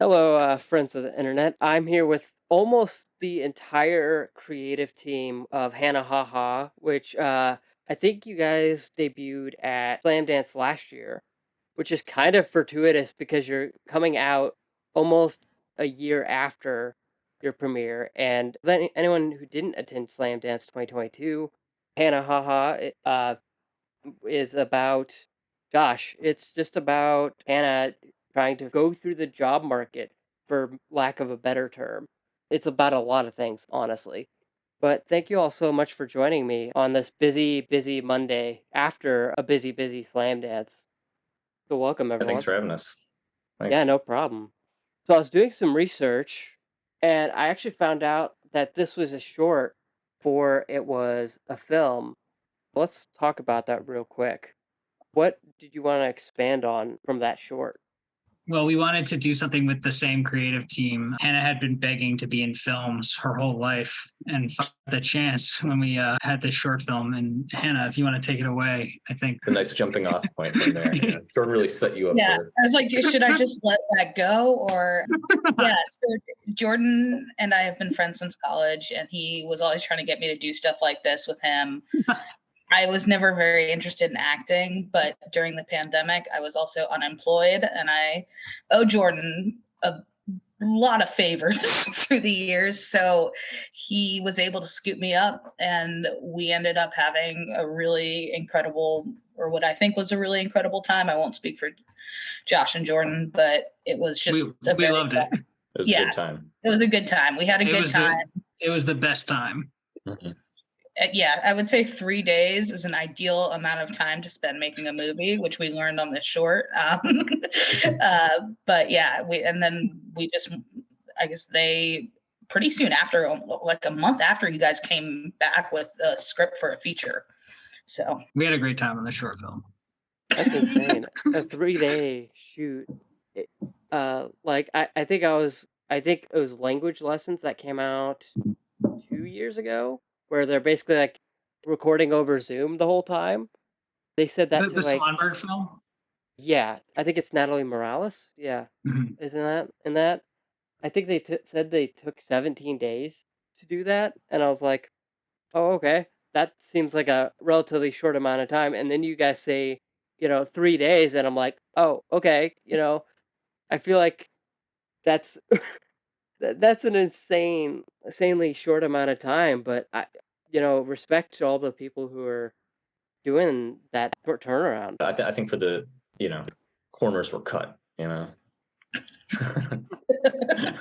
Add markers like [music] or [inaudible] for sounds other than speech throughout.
Hello, uh, friends of the internet. I'm here with almost the entire creative team of Hannah Ha Ha, which uh, I think you guys debuted at Slamdance last year, which is kind of fortuitous because you're coming out almost a year after your premiere. And then anyone who didn't attend Slamdance 2022, Hannah Ha Ha uh, is about, gosh, it's just about Hannah trying to go through the job market, for lack of a better term. It's about a lot of things, honestly. But thank you all so much for joining me on this busy, busy Monday after a busy, busy Slamdance. So welcome everyone. Thanks for having us. Thanks. Yeah, no problem. So I was doing some research and I actually found out that this was a short for it was a film. Let's talk about that real quick. What did you want to expand on from that short? Well, we wanted to do something with the same creative team. Hannah had been begging to be in films her whole life and the chance when we uh, had this short film. And Hannah, if you want to take it away, I think it's a nice jumping off point from there. [laughs] Yeah. Jordan really set you up. Yeah, there. I was like, should I just let that go or [laughs] yeah? So Jordan and I have been friends since college, and he was always trying to get me to do stuff like this with him. I was never very interested in acting, but during the pandemic, I was also unemployed, and I owe Jordan a lot of favors [laughs] through the years. So he was able to scoop me up, and we ended up having a really incredible, or what I think was a really incredible time. I won't speak for Josh and Jordan, but it was just we, we loved it. It was yeah, a good time. It was a good time. We had a it good time. it was the best time. Mm-hmm. Uh, yeah, I would say three days is an ideal amount of time to spend making a movie, which we learned on this short. [laughs] Um, [laughs] uh, but yeah, we and then we just, I guess they pretty soon after, like a month after, you guys came back with a script for a feature. So we had a great time on the short film. That's insane. [laughs] a three day shoot. uh, like I, I think I was, I think it was language lessons that came out two years ago where they're basically like recording over Zoom the whole time. They said that the, to the like Swanberg film. Yeah, I think it's Natalie Morales. Yeah, mm-hmm. isn't that in that? I think they t- said they took 17 days to do that, and I was like, "Oh, okay, that seems like a relatively short amount of time." And then you guys say, you know, three days, and I'm like, "Oh, okay." You know, I feel like that's [laughs] That that's an insane insanely short amount of time, but I you know, respect to all the people who are doing that short turnaround. I, th- I think for the you know corners were cut. You know. [laughs] to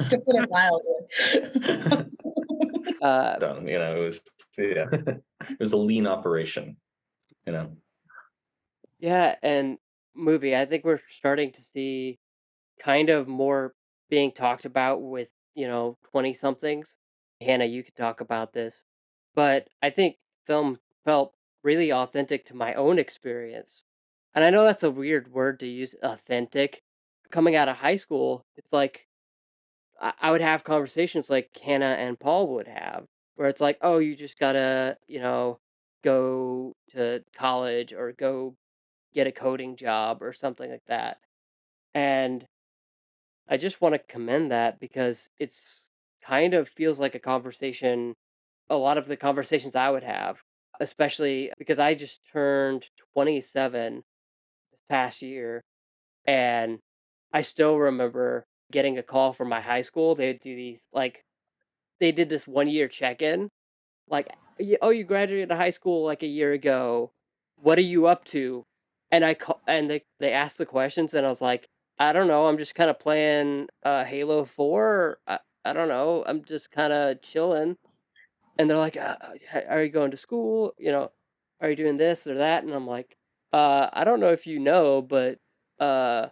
put it mildly. [laughs] [laughs] uh, Done, you know, it was yeah, it was a lean operation. You know. Yeah, and movie. I think we're starting to see kind of more being talked about with you know, 20 somethings. Hannah, you could talk about this. But I think film felt really authentic to my own experience. And I know that's a weird word to use, authentic. Coming out of high school, it's like I, I would have conversations like Hannah and Paul would have, where it's like, oh, you just gotta, you know, go to college or go get a coding job or something like that. And I just want to commend that because it's kind of feels like a conversation, a lot of the conversations I would have, especially because I just turned 27 this past year and I still remember getting a call from my high school. They'd do these like they did this one year check in. Like, oh, you graduated high school like a year ago. What are you up to? And I call and they they asked the questions and I was like, I don't know. I'm just kind of playing uh, Halo Four. I, I don't know. I'm just kind of chilling. And they're like, uh, "Are you going to school? You know, are you doing this or that?" And I'm like, uh, "I don't know if you know, but uh,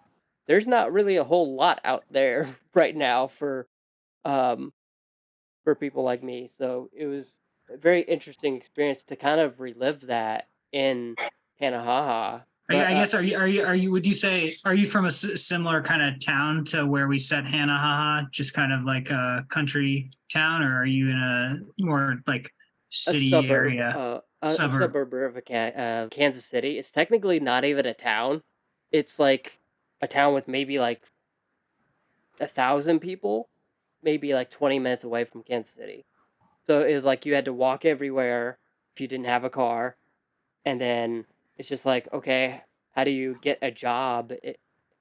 there's not really a whole lot out there [laughs] right now for um, for people like me." So it was a very interesting experience to kind of relive that in Hannah Ha Ha I, I uh, guess are you are you are you would you say are you from a similar kind of town to where we set Hannah Ha Ha, just kind of like a country town, or are you in a more like city suburb, area? Uh, a suburb, a suburb of a, uh, Kansas City. It's technically not even a town. It's like a town with maybe like a thousand people, maybe like 20 minutes away from Kansas City. So it was like you had to walk everywhere if you didn't have a car. And then it's just like, okay, how do you get a job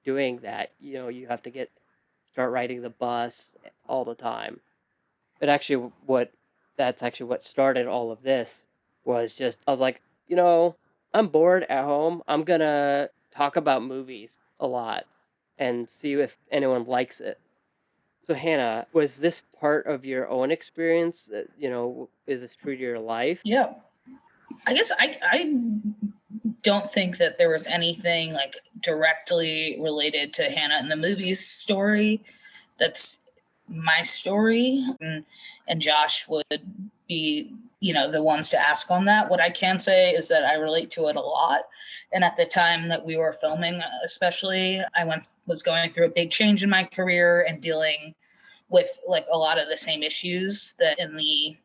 doing that? You know, you have to get start riding the bus all the time. But actually, what that's actually what started all of this was just I was like, you know, I'm bored at home. I'm gonna talk about movies a lot and see if anyone likes it. So Hannah, was this part of your own experience? That, you know, is this true to your life? Yeah. I guess I I don't think that there was anything like directly related to Hannah in the movies story. That's my story, and, and Josh would be, you know, the ones to ask on that. What I can say is that I relate to it a lot. And at the time that we were filming, especially, I went was going through a big change in my career and dealing with like a lot of the same issues that in the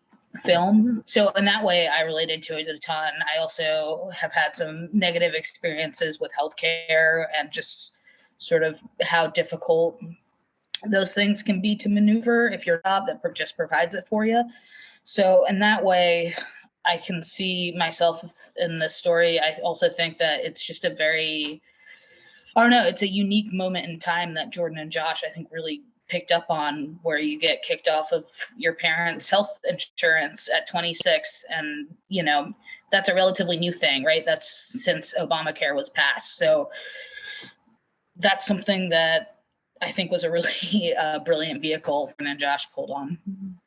film. So in that way, I related to it a ton. I also have had some negative experiences with healthcare and just sort of how difficult those things can be to maneuver if your job that just provides it for you. So in that way, I can see myself in this story. I also think that it's just a very, I don't know, it's a unique moment in time that Jordan and Josh, I think, really picked up on where you get kicked off of your parents' health insurance at 26. And, you know, that's a relatively new thing, right? That's since Obamacare was passed. So that's something that I think was a really [laughs] uh, brilliant vehicle and then Josh pulled on.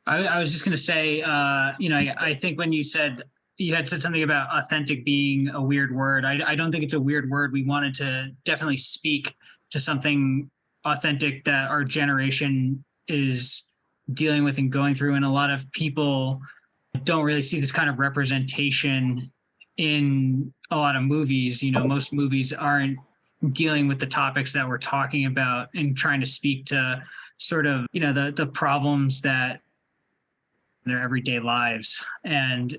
I, I was just going to say, uh, you know, I, I, think when you said you had said something about authentic being a weird word, I, I don't think it's a weird word. We wanted to definitely speak to something authentic that our generation is dealing with and going through. And a lot of people don't really see this kind of representation in a lot of movies. You know, most movies aren't dealing with the topics that we're talking about and trying to speak to sort of you know the the problems that their everyday lives and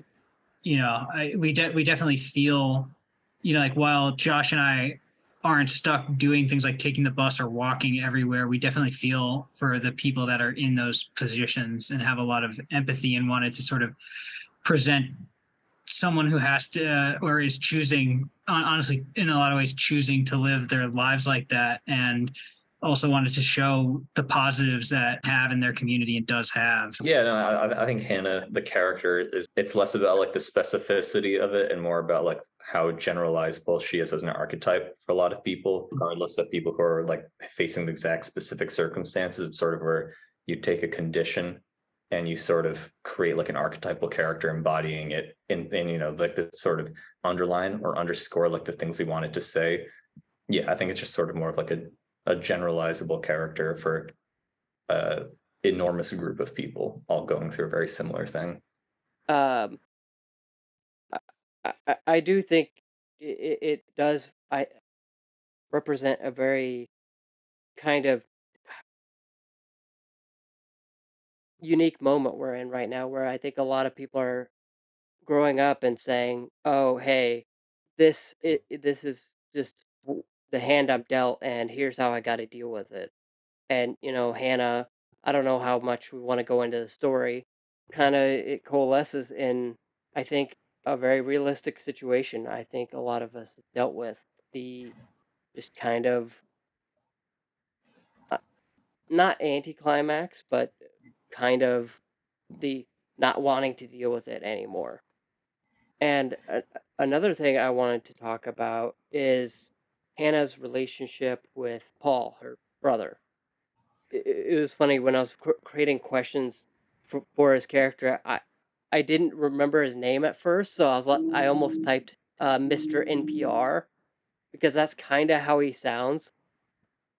you know I, we de- we definitely feel you know like while Josh and I aren't stuck doing things like taking the bus or walking everywhere. We definitely feel for the people that are in those positions and have a lot of empathy and wanted to sort of present someone who has to uh, or is choosing honestly in a lot of ways choosing to live their lives like that and also wanted to show the positives that have in their community and does have. Yeah no I, I think hannah the character is it's less about like the specificity of it and more about like how generalizable she is as an archetype for a lot of people regardless of people who are like facing the exact specific circumstances. It's sort of where you take a condition and you sort of create like an archetypal character embodying it in, in you know like the sort of underline or underscore like the things we wanted to say. Yeah i think it's just sort of more of like a, a generalizable character for a enormous group of people all going through a very similar thing. Um i, I, do think it, it does i represent a very kind of unique moment we're in right now where I think a lot of people are growing up and saying, "Oh, hey, this it, this is just the hand I'm dealt, and here's how I got to deal with it." And you know, Hannah, I don't know how much we want to go into the story. Kind of it coalesces in, I think, a very realistic situation. I think a lot of us dealt with the just kind of uh, not anticlimax, but kind of the not wanting to deal with it anymore. And a- another thing I wanted to talk about is Hannah's relationship with Paul, her brother. It, it was funny when I was cr- creating questions for, for his character. I I didn't remember his name at first, so I was like, I almost typed uh, Mr. NPR because that's kind of how he sounds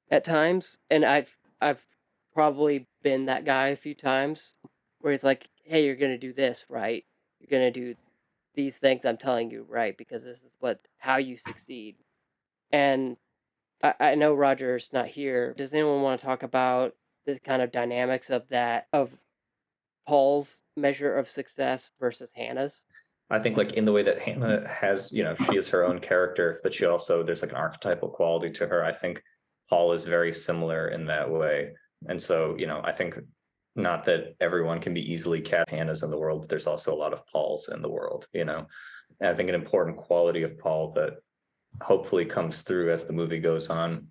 at times, and I've I've probably been that guy a few times where he's like, "Hey, you're gonna do this, right? You're gonna do these things I'm telling you, right? Because this is what how you succeed." And I, I know Roger's not here. Does anyone want to talk about the kind of dynamics of that of Paul's measure of success versus Hannah's? I think like in the way that Hannah has, you know, she is her own character, but she also there's like an archetypal quality to her. I think Paul is very similar in that way And so, you know, I think not that everyone can be easily cat Hannahs in the world, but there's also a lot of Pauls in the world, you know. And I think an important quality of Paul that hopefully comes through as the movie goes on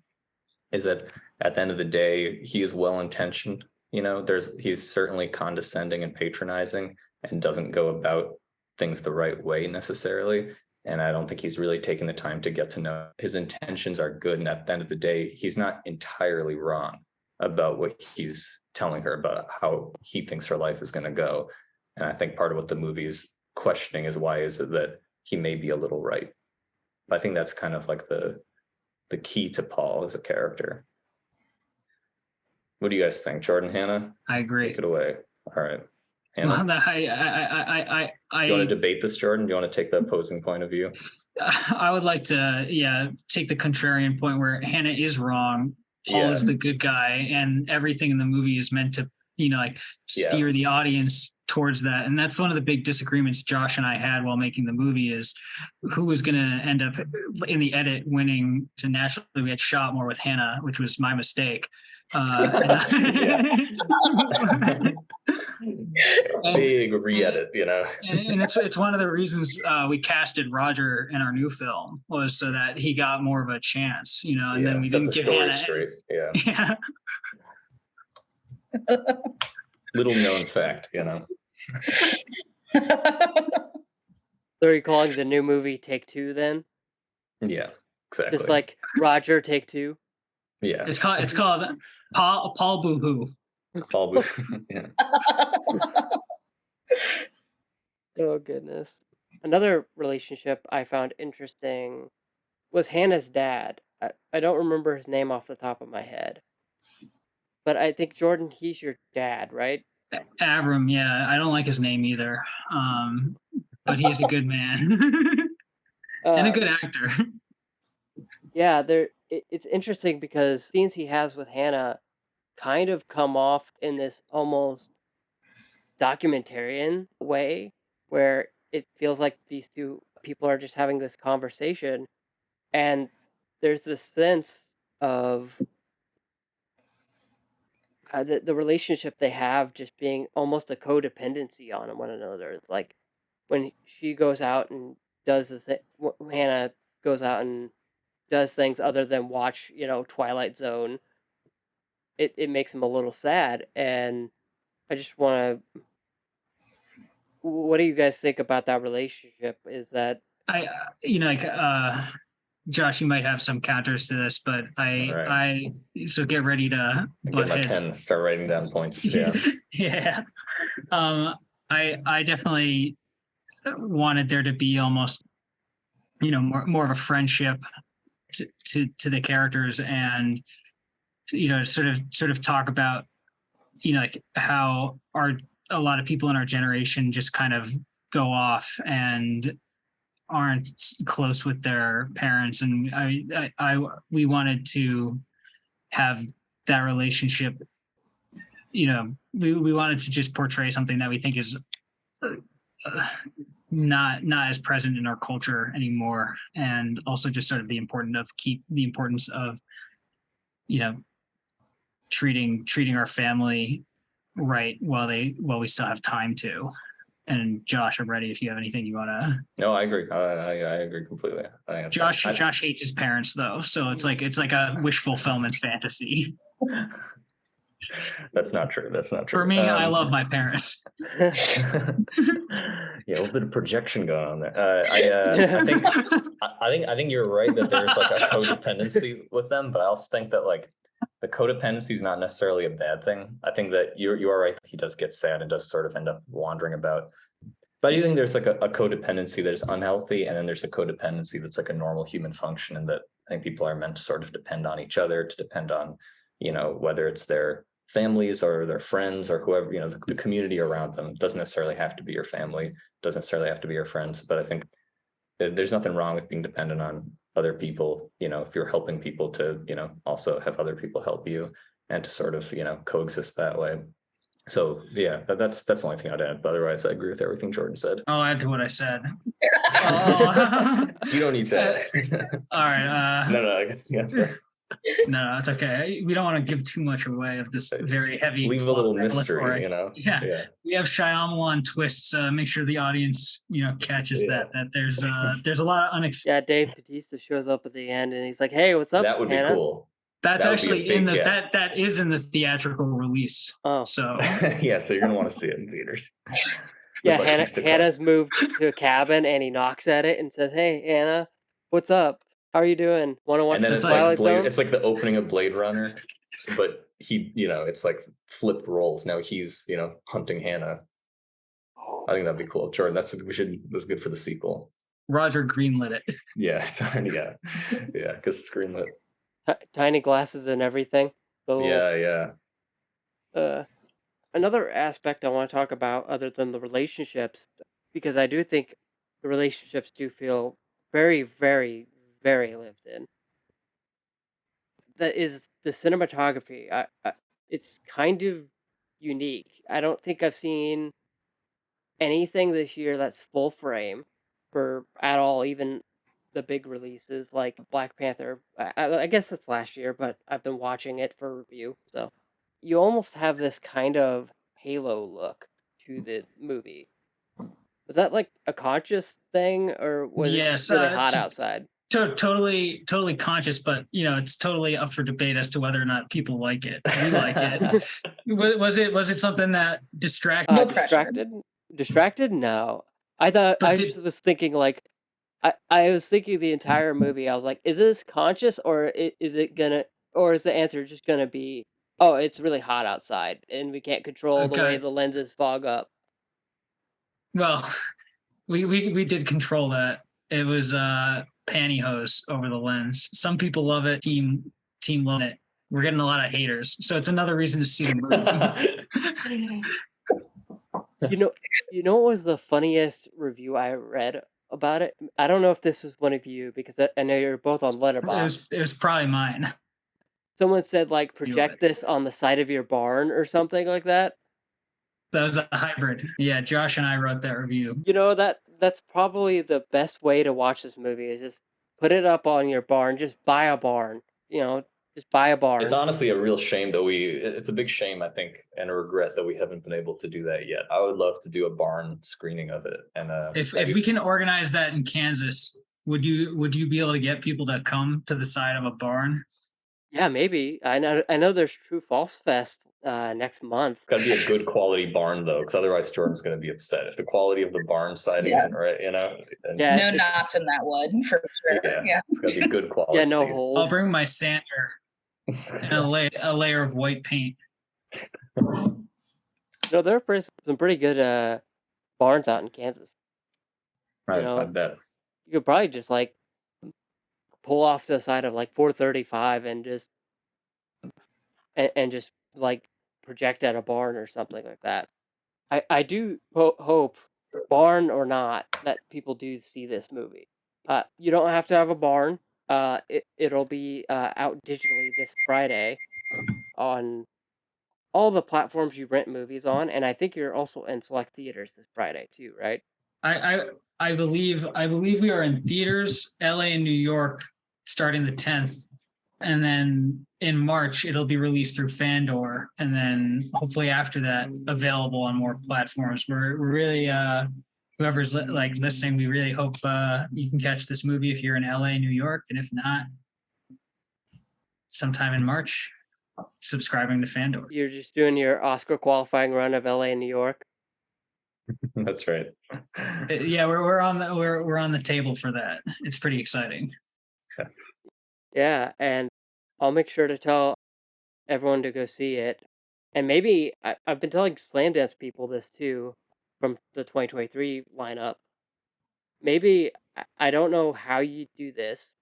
is that at the end of the day, he is well intentioned. You know, there's he's certainly condescending and patronizing and doesn't go about things the right way necessarily. And I don't think he's really taken the time to get to know his intentions are good. And at the end of the day, he's not entirely wrong about what he's telling her about how he thinks her life is going to go. And I think part of what the movie's questioning is why is it that he may be a little right. I think that's kind of like the the key to Paul as a character. What do you guys think, Jordan Hannah? I agree. Take it away. All right. Hannah, Well, [laughs] I, I, I, I, I, you want to debate this, Jordan? Do you want to take the opposing point of view? [laughs] I would like to, yeah, take the contrarian point where Hannah is wrong. Paul Yeah. is the good guy, and everything in the movie is meant to, you know, like Yeah. steer the audience towards that. And that's one of the big disagreements Josh and I had while making the movie is who was going to end up in the edit winning. So naturally, we had shot more with Hannah, which was my mistake. Uh, and [laughs] Big re-edit, you know. [laughs] and, and it's it's one of the reasons uh, we casted Roger in our new film was so that he got more of a chance, you know, and Yeah, then we didn't the give story Hannah. Yeah. [laughs] Yeah, Little known fact, you know. [laughs] So are you calling the new movie Take Two then? Yeah, exactly. Just like Roger Take Two? yeah, it's called it's called Paul Paul Boohoo. Paul Booth. [laughs] yeah. [laughs] Oh goodness. Another relationship I found interesting was Hannah's dad. I, I don't remember his name off the top of my head. But I think Jordan, he's your dad, right? Avram, yeah, I don't like his name either, um, but he's a good man [laughs] and a Uh, good actor. Yeah, there. It, it's interesting because scenes he has with Hannah kind of come off in this almost documentarian way, where it feels like these two people are just having this conversation, and there's this sense of uh, the the relationship they have just being almost a codependency on one another. It's like when she goes out and does the thing, Hannah goes out and does things other than watch, you know, Twilight Zone, it, it makes him a little sad. And I just want to. What do you guys think about that relationship? Is that I, uh, you know, like uh, Josh, you might have some counters to this, but I, Alright. I, so get ready to butt Get my pen, start writing down points. Yeah. [laughs] yeah. Um, I I definitely wanted there to be almost, you know, more more of a friendship to to, to the characters and you know sort of sort of talk about you know like how our a lot of people in our generation just kind of go off and aren't close with their parents and I, I i we wanted to have that relationship you know we, we wanted to just portray something that we think is uh, not not as present in our culture anymore and also just sort of the important of keep the importance of you know treating treating our family right while they while we still have time to and josh i'm ready if you have anything you want to No, I agree. I, I, I agree completely. I josh I- josh hates his parents though so it's like it's like a wish fulfillment fantasy [laughs] That's not true. That's not true. for me i Um, love my parents [laughs] [laughs] yeah, a little bit of projection going on there. Uh, I, uh, I think I I think I think you're right that there's like a codependency with them, but I also think that like the codependency is not necessarily a bad thing. I think that you you are right he does get sad and does sort of end up wandering about. But I do think there's like a, a codependency that is unhealthy, and then there's a codependency that's like a normal human function, and that I think people are meant to sort of depend on each other, to depend on, you know, whether it's their families or their friends or whoever, you know, the, the community around them doesn't necessarily have to be your family, doesn't necessarily have to be your friends. But I think there's nothing wrong with being dependent on other people, you know, if you're helping people to, you know, also have other people help you and to sort of, you know, coexist that way. So yeah, that, that's that's the only thing I'd add. But otherwise, I agree with everything Jordan said. i'll add to what i said [laughs] Oh. You don't need to. [laughs] all right uh no, no, I guess- yeah. [laughs] sure. No, no, it's okay. We don't want to give too much away of this very heavy. Leave a little mystery, you know? Yeah. Yeah. We have Shyamalan twists. Uh, make sure the audience, you know, catches Yeah. that. That there's uh [laughs] there's a lot of unexpected. Yeah, Dave Batista shows up at the end and he's like, "Hey, what's up?" That would be cool. That's that would be a actually in the gap. that that is in the theatrical release. Oh, So [laughs] yeah, so you're gonna want to see it in theaters. [laughs] yeah. Hannah, Hannah's moved to a cabin and he knocks at it and says, "Hey, Hannah, what's up? How are you doing? Want to watch and then the it's like like Blade, Zone?" it's like the opening of Blade Runner, but he, you know, it's like flipped roles. Now he's, you know, hunting Hannah. I think that'd be cool. Jordan, that's we should that's good for the sequel. Roger greenlit it. [laughs] Yeah, [laughs] it's yeah, yeah, because it's greenlit. Ti- tiny glasses and everything. Little- Yeah, yeah. uh, another aspect I want to talk about, other than the relationships, because I do think the relationships do feel very, very, very lived in. That is the cinematography. I, I, it's kind of unique. I don't think I've seen anything this year that's full frame for at all, even the big releases like Black Panther. I, I guess that's last year, but I've been watching it for review, so you almost have this kind of halo look to the movie. Was that like a conscious thing, or was it Yes, just really uh, hot outside? To- totally, totally conscious, but you know, it's totally up for debate as to whether or not people like it. [laughs] We like it. Was it was it something that distracted? Uh, No distracted? Distracted? No. I thought But I did- just was thinking like, I I was thinking the entire movie. I was like, is this conscious or is it gonna or is the answer just gonna be, oh, it's really hot outside and we can't control the way the lenses fog up. Well, [laughs] we, we we did control that. It was uh pantyhose over the lens. Some people love it. Team team love it. We're getting a lot of haters, so it's another reason to see the movie. [laughs] you know you know what was the funniest review I read about it? I don't know if this was one of you because I, I know you're both on it Letterboxd. was it was probably mine. Someone said like project this on the side of your barn or something like that. That was a hybrid. Yeah, Josh and I wrote that review. You know that that's probably the best way to watch this movie is just put it up on your barn. Just buy a barn. You know, just buy a barn. It's honestly a real shame that we. It's a big shame, I think, and a regret that we haven't been able to do that yet. I would love to do a barn screening of it, and uh, If if we can organize that in Kansas, would you would you be able to get people to come to the side of a barn? yeah, maybe. I know. I know. There's True False Fest uh, next month. Gotta be a good quality barn though, because otherwise Jordan's gonna be upset if the quality of the barn siding Yeah. isn't right. You know, and Yeah, no knots in that wood [laughs] for sure. Yeah. Yeah. it's gotta be good [laughs] quality. Yeah, no holes. I'll bring my sander and a, la- a layer of white paint. [laughs] No, there are pretty, some pretty good uh, barns out in Kansas. I, you know, I bet. You could probably just like pull off to the side of like 435 and just and, and just like project at a barn or something like that. I I do ho- hope barn or not that people do see this movie. Uh, you don't have to have a barn. Uh, it it'll be uh, out digitally this Friday on all the platforms you rent movies on, and I think you're also in select theaters this Friday too, right? I, I I believe I believe we are in theaters, LA and New York, starting the tenth, and then in March it'll be released through Fandor, and then hopefully after that available on more platforms. We're, we're really uh, whoever's li- like listening, we really hope uh, you can catch this movie if you're in LA, New York, and if not, sometime in March, subscribing to Fandor. You're just doing your Oscar qualifying run of LA and New York. [laughs] That's right. Uh, Yeah, we're we're on the we're we're on the table for that. It's pretty exciting. Yeah, and I'll make sure to tell everyone to go see it. And maybe I, I've been telling Slamdance people this too from the 2023 lineup. Maybe I- I don't know how you do this,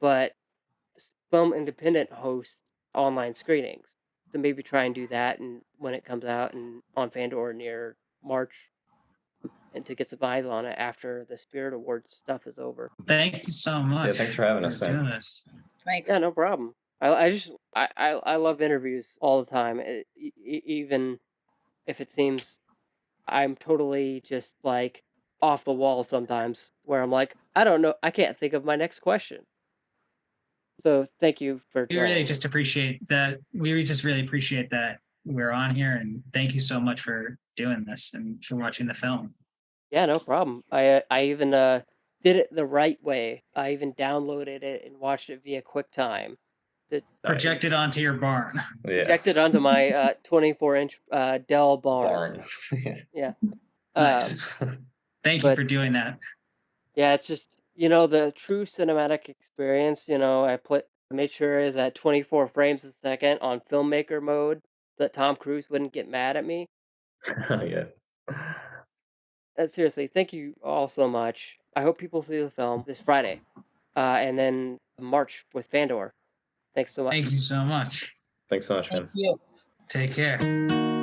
but s- film independent hosts online screenings. So maybe try and do that and when it comes out and on Fandor near March and to get some eyes on it after the Spirit Awards stuff is over. Thank you so much. thanks for having us, doing this. Thanks. Yeah, no problem. I, I just I, I, I love interviews all the time, e- e- e- even if it seems I'm totally just like off the wall sometimes, where I'm like, I don't know, I can't think of my next question. So thank you for We really just appreciate that. We just really appreciate that we're on here, and thank you so much for doing this and for watching the film. Yeah, no problem. I uh, I even uh did it the right way. I even downloaded it and watched it via QuickTime. It Projected onto your barn. [laughs] Yeah. projected onto my uh [laughs] 24 inch uh Dell barn. Barn. [laughs] Yeah. Um, Nice. Thank you but- for doing that. yeah, it's just you know the true cinematic experience. You know, I put I made sure is at 24 frames a second on filmmaker mode that Tom Cruise wouldn't get mad at me. yeah. Uh, seriously, thank you all so much. I hope people see the film this Friday, uh, and then March with Fandor. Thanks so much. Thank you so much. Thanks so much, man. Thank you. Take care.